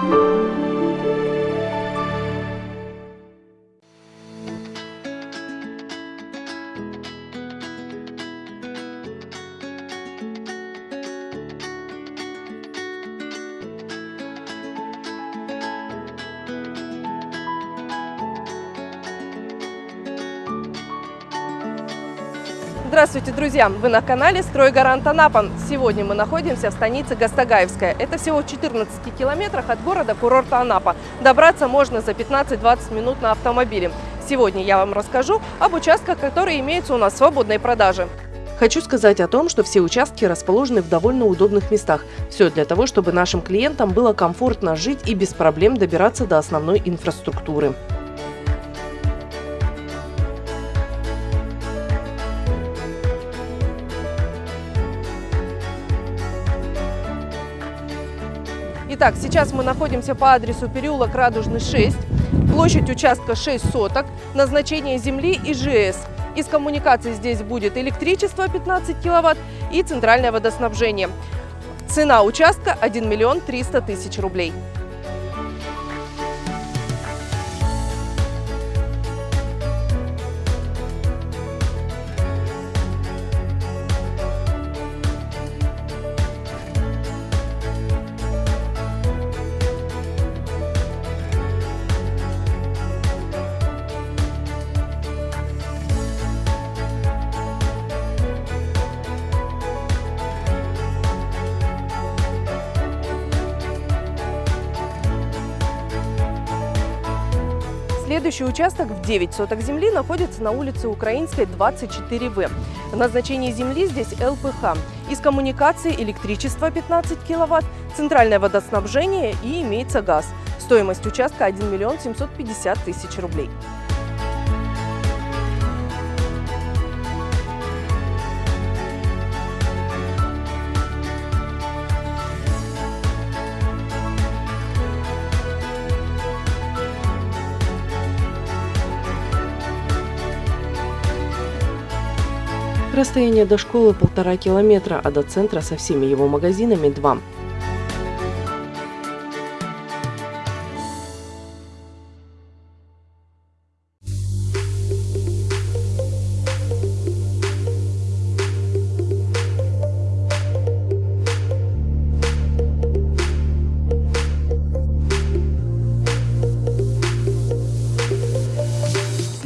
Thank you. Здравствуйте, друзья! Вы на канале «Стройгарант Анапа». Сегодня мы находимся в станице Гастагаевская. Это всего в 14 километрах от города курорта Анапа. Добраться можно за 15-20 минут на автомобиле. Сегодня я вам расскажу об участках, которые имеются у нас в свободной продаже. Хочу сказать о том, что все участки расположены в довольно удобных местах. Все для того, чтобы нашим клиентам было комфортно жить и без проблем добираться до основной инфраструктуры. Итак, сейчас мы находимся по адресу переулок Радужный 6, площадь участка 6 соток, назначение земли ИЖС. Из коммуникаций здесь будет электричество 15 киловатт и центральное водоснабжение. Цена участка 1 миллион 300 тысяч рублей. Следующий участок в 9 соток земли находится на улице Украинской, 24В. Назначение земли здесь ЛПХ. Из коммуникации электричество 15 киловатт, центральное водоснабжение и имеется газ. Стоимость участка 1 миллион 750 тысяч рублей. Расстояние до школы полтора километра, а до центра со всеми его магазинами два.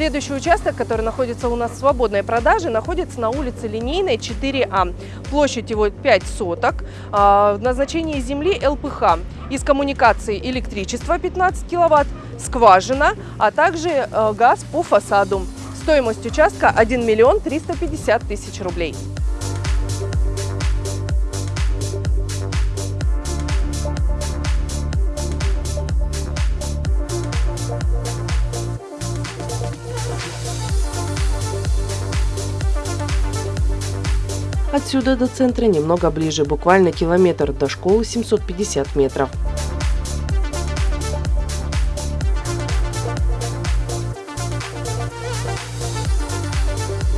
Следующий участок, который находится у нас в свободной продаже, находится на улице Линейной 4А. Площадь его 5 соток. А, назначение земли ЛПХ. Из коммуникации электричество 15 киловатт, скважина, а также э, газ по фасаду. Стоимость участка 1 миллион 350 тысяч рублей. Отсюда до центра немного ближе, буквально километр, до школы 750 метров.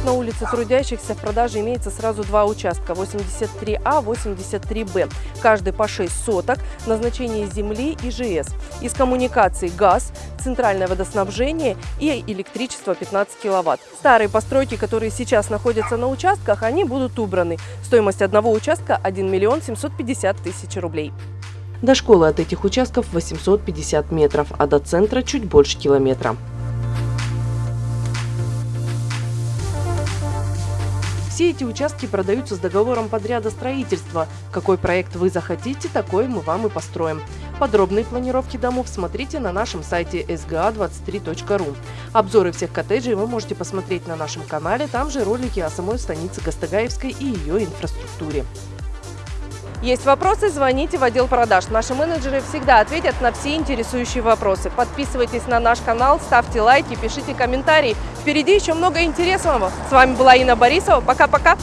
На улице трудящихся в продаже имеется сразу два участка 83А, 83Б. Каждый по 6 соток, назначение земли и ЖС. Из коммуникаций газ, центральное водоснабжение и электричество 15 киловатт. Старые постройки, которые сейчас находятся на участках, они будут убраны. Стоимость одного участка 1 миллион 750 тысяч рублей. До школы от этих участков 850 метров, а до центра чуть больше километра. Все эти участки продаются с договором подряда строительства. Какой проект вы захотите, такой мы вам и построим. Подробные планировки домов смотрите на нашем сайте sga23.ru. Обзоры всех коттеджей вы можете посмотреть на нашем канале, там же ролики о самой станице Гастагаевской и ее инфраструктуре. Есть вопросы, звоните в отдел продаж. Наши менеджеры всегда ответят на все интересующие вопросы. Подписывайтесь на наш канал, ставьте лайки, пишите комментарии. Впереди еще много интересного. С вами была Инна Борисова. Пока-пока.